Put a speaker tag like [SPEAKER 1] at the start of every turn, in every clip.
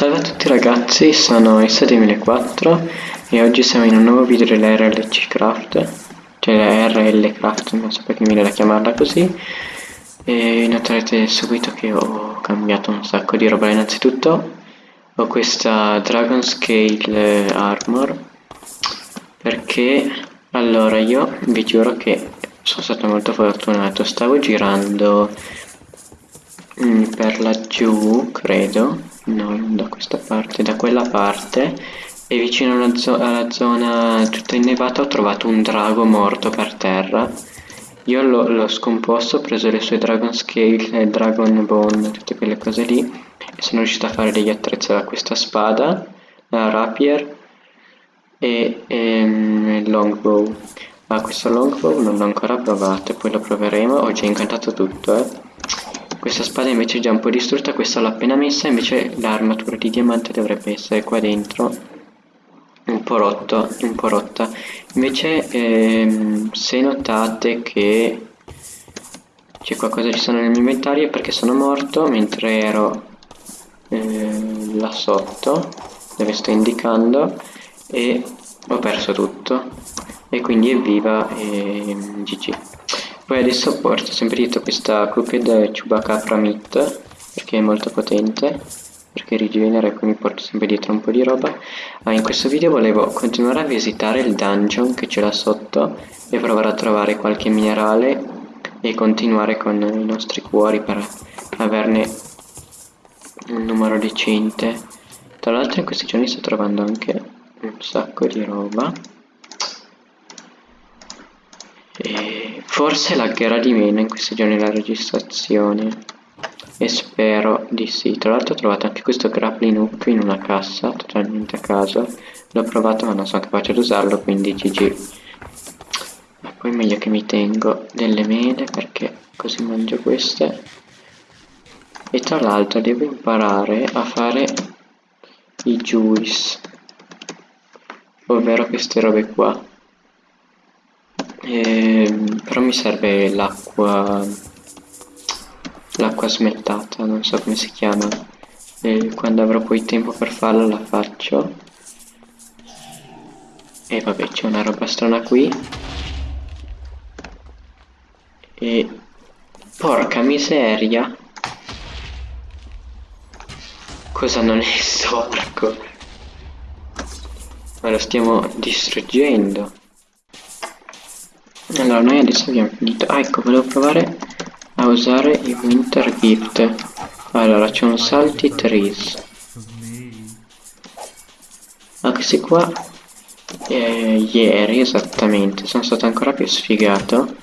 [SPEAKER 1] Salve a tutti ragazzi, sono S2004 e oggi siamo in un nuovo video dell'RLC Craft, cioè RL Craft, non so perché mi viene da chiamarla così, e noterete subito che ho cambiato un sacco di roba. Innanzitutto ho questa Dragon Scale Armor, perché allora io vi giuro che sono stato molto fortunato, stavo girando mm, per laggiù, credo, no, non da questa parte, da quella parte e vicino alla, zo alla zona tutta innevata ho trovato un drago morto per terra. Io l'ho scomposto, ho preso le sue Dragon Scale, Dragon Bone, tutte quelle cose lì e sono riuscito a fare degli attrezzi da questa spada, la rapier e, e um, il longbow. Ma questo longbow non l'ho ancora provato, poi lo proveremo, ho già incantato tutto eh. Questa spada invece è già un po' distrutta, questa l'ho appena messa, invece l'armatura di diamante dovrebbe essere qua dentro. Un po' rotto, un po' rotta. Invece ehm, se notate che c'è qualcosa ci sono nel mio inventario è perché sono morto mentre ero eh, là sotto, dove sto indicando, e ho perso tutto. E quindi evviva e GG. Poi adesso porto sempre dietro questa Crooked Chewbacca Meat perché è molto potente perché rigenera e quindi porto sempre dietro un po' di roba. Ah, in questo video volevo continuare a visitare il dungeon che c'è là sotto e provare a trovare qualche minerale e continuare con i nostri cuori per averne un numero decente. Tra l'altro in questi giorni sto trovando anche un sacco di roba. E forse laggerà di meno in questi giorni la registrazione. E spero di sì. Tra l'altro ho trovato anche questo grappling hook in una cassa, totalmente a caso. L'ho provato ma non sono capace di usarlo, quindi GG. E poi meglio che mi tengo delle mele perché così mangio queste. E tra l'altro devo imparare a fare i juice. Ovvero queste robe qua eh, però mi serve l'acqua l'acqua smeltata non so come si chiama. E quando avrò poi tempo per farla la faccio. E vabbè c'è una roba strana qui. E porca miseria. Cosa non è storco ma lo stiamo distruggendo allora noi adesso abbiamo finito. Ah ecco volevo provare a usare i winter gift. Allora c'è un salty trees. Ah questi qua eh, ieri esattamente sono stato ancora più sfigato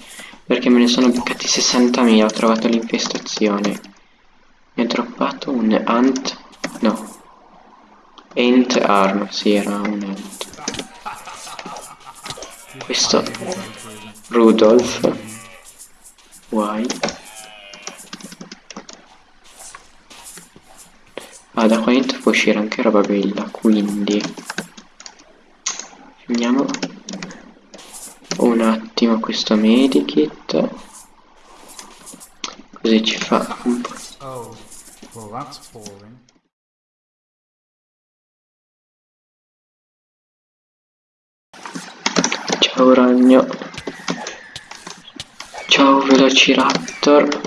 [SPEAKER 1] perché me ne sono beccati 60.000 ho trovato l'infestazione. Mi ha droppato un ant no. Ant arm si sì, era un ant. Questo Rudolf Why? Ah, da qua dentro può uscire anche roba bella, quindi finiamo un attimo questo medikit così ci fa un po'. Oh, well. Ciao ragno. Ciao Velociraptor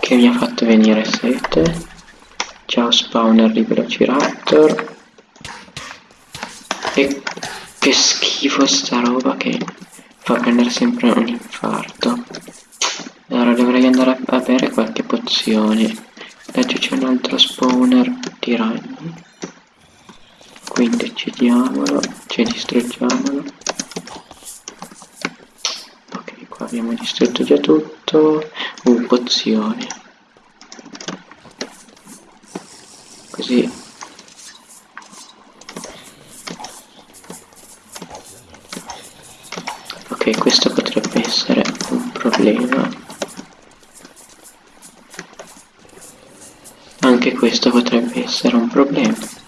[SPEAKER 1] che mi ha fatto venire sete. Ciao spawner di Velociraptor. E che schifo sta roba che fa prendere sempre un infarto. Allora dovrei andare a bere qualche pozione. Adesso c'è un altro spawner di ragni. Quindi uccidiamolo, ci distruggiamolo abbiamo distrutto già tutto. Un pozione. Così. Ok questo potrebbe essere un problema. Anche questo potrebbe essere un problema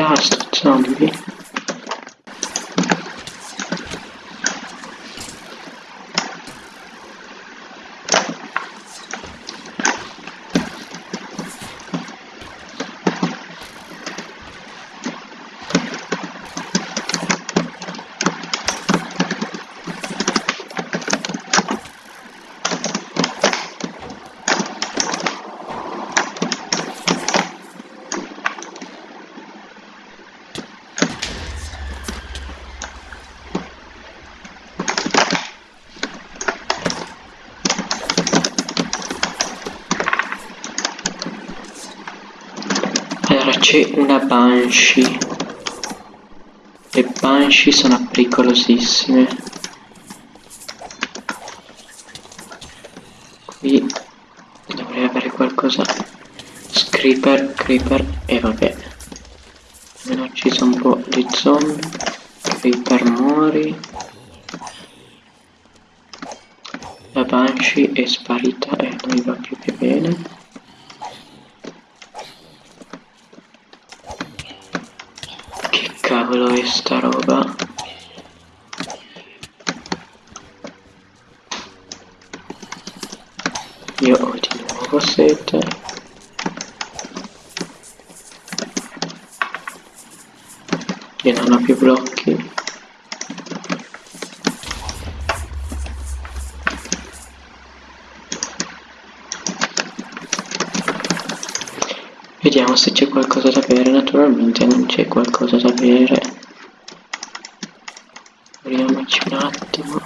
[SPEAKER 1] cavolo di vita sto Allora c'è una Banshee. Le Banshee sono pericolosissime. Qui dovrei avere qualcosa. Creeper, Creeper e vabbè. Almeno ucciso un po' di zombie. Creeper muori. La Banshee è sparita e non va più che bene. Cavolo è sta roba? Io ho di nuovo sete. E non ho più blocchi. Vediamo se c'è qualcosa da bere, naturalmente non c'è qualcosa da bere. Apriamoci un attimo.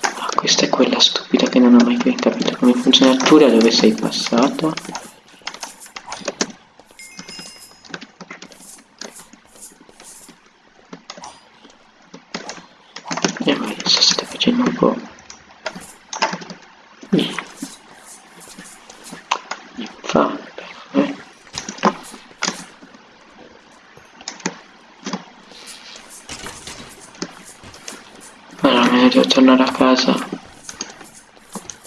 [SPEAKER 1] Ah, questa è quella stupida che non ho mai capito come funziona. Tu da dove sei passato? E eh, adesso state facendo un po' devo tornare a casa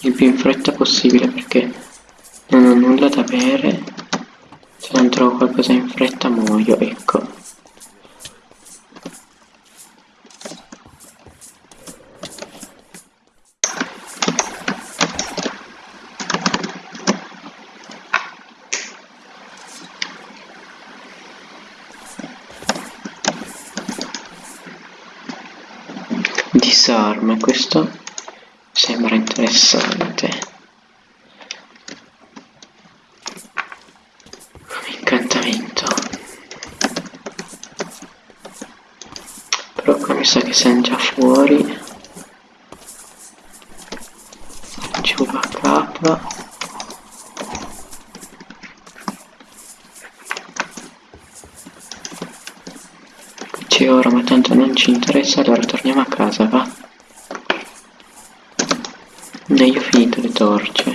[SPEAKER 1] il più in fretta possibile perché non ho nulla da bere se non trovo qualcosa in fretta muoio ecco disarme questo sembra interessante. Incantamento. Però qua mi sa che siamo già fuori. Giù la capra c'è ora ma tanto non ci interessa allora torniamo a casa va? E io ho finito le torce.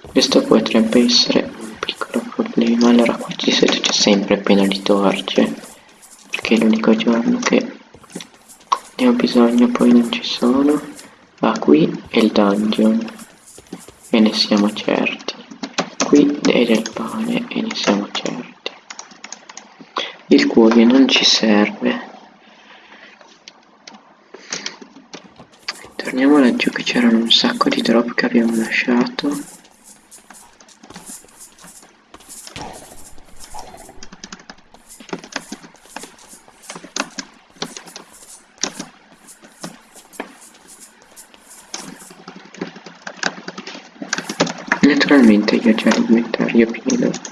[SPEAKER 1] Questo potrebbe essere un piccolo problema. Allora qua ci c'è sempre pieno di torce perché è l'unico giorno che ne ho bisogno poi non ci sono. Ah qui è il dungeon e ne siamo certi. Qui è del pane e ne siamo certi il cuoio non ci serve. Torniamo laggiù che c'erano un sacco di drop che abbiamo lasciato. Naturalmente io già l'inventario pieno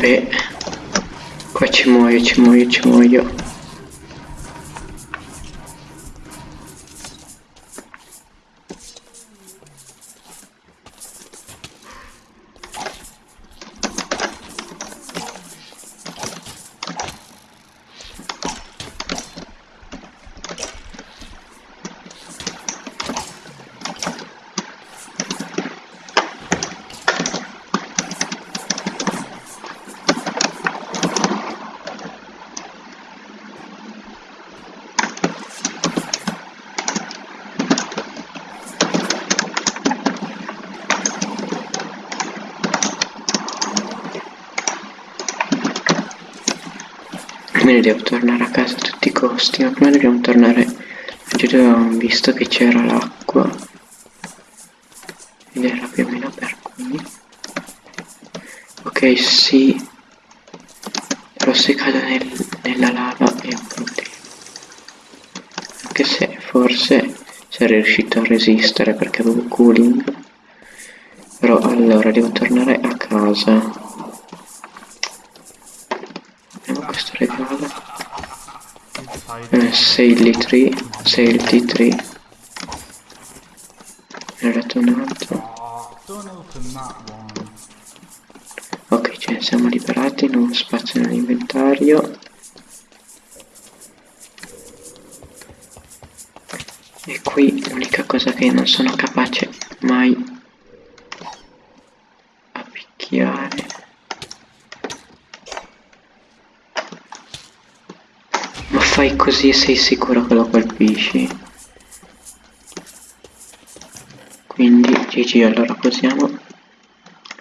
[SPEAKER 1] vabbè. Qua ci muoio ci muoio ci muoio Quindi devo tornare a casa a tutti i costi, ma prima dobbiamo tornare giù dove visto che c'era l'acqua. Ed era più o meno per qui. Ok, sì. Però se cado nel, nella lava è un problema. Anche se forse sarei riuscito a resistere perché avevo cooling. Però allora devo tornare a casa. questo regalo 6 litri 6 T3 ne ho dato un altro. Ok ce ne siamo liberati non spazio nell'inventario. E qui l'unica cosa che non sono capace mai a picchiare fai così sei sicuro che lo colpisci. Quindi GG allora posiamo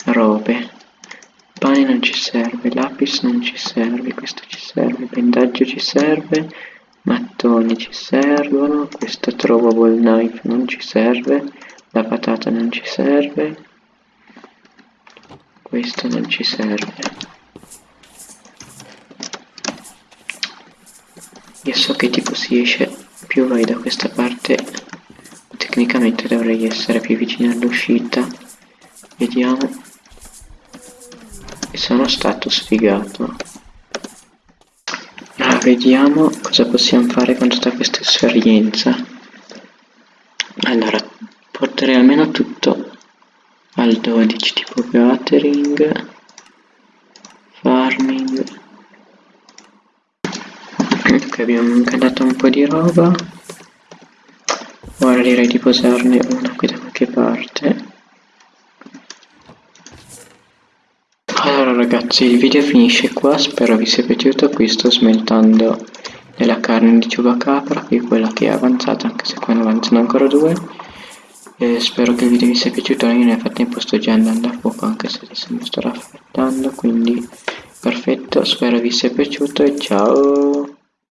[SPEAKER 1] robe. Pane non ci serve, lapis non ci serve, questo ci serve, bendaggio ci serve, mattoni ci servono, questo trovable knife non ci serve, la patata non ci serve, questo non ci serve. Io so che tipo si esce più vai da questa parte tecnicamente dovrei essere più vicino all'uscita. Vediamo. E sono stato sfigato. Allora vediamo cosa possiamo fare con tutta questa esperienza. Allora porterei almeno tutto al 12 tipo gathering farming ok abbiamo cantato un po' di roba. Ora direi di posarne una qui da qualche parte. Allora ragazzi il video finisce qua. Spero vi sia piaciuto qui sto smeltando della carne di ciubacapra qui quella che è avanzata anche se qua ne avanzano ancora due. E spero che il video vi sia piaciuto. Io nel frattempo sto già andando a fuoco anche se adesso mi sto raffreddando quindi perfetto. Spero vi sia piaciuto e ciao